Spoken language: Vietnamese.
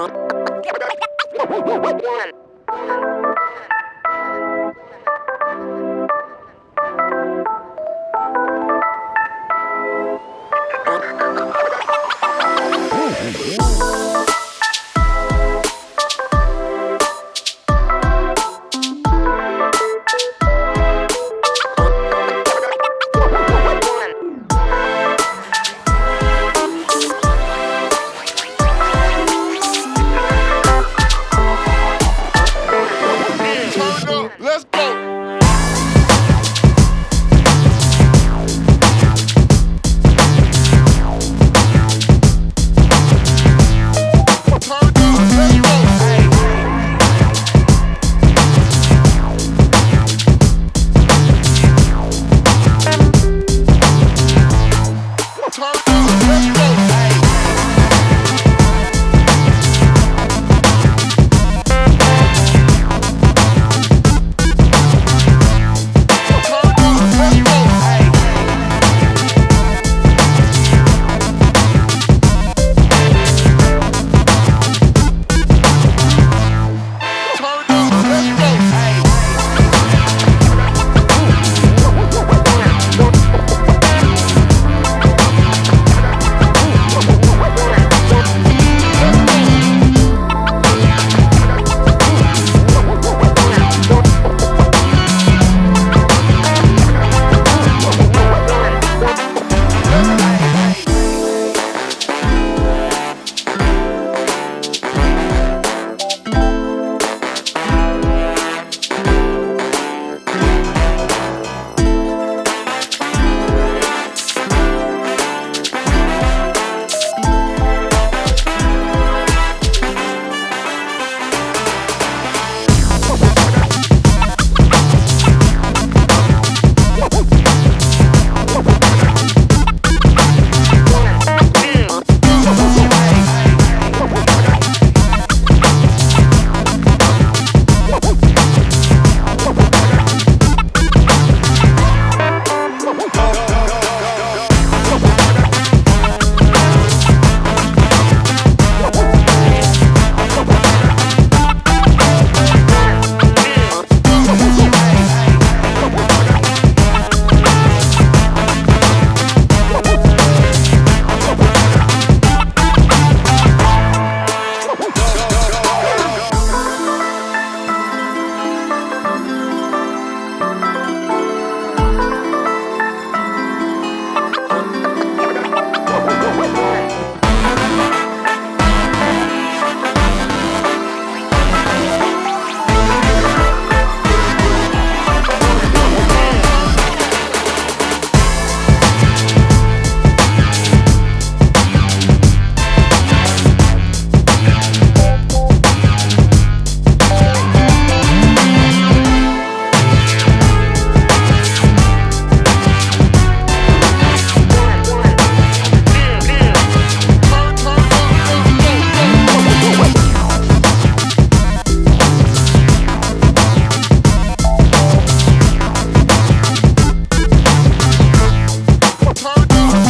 One. you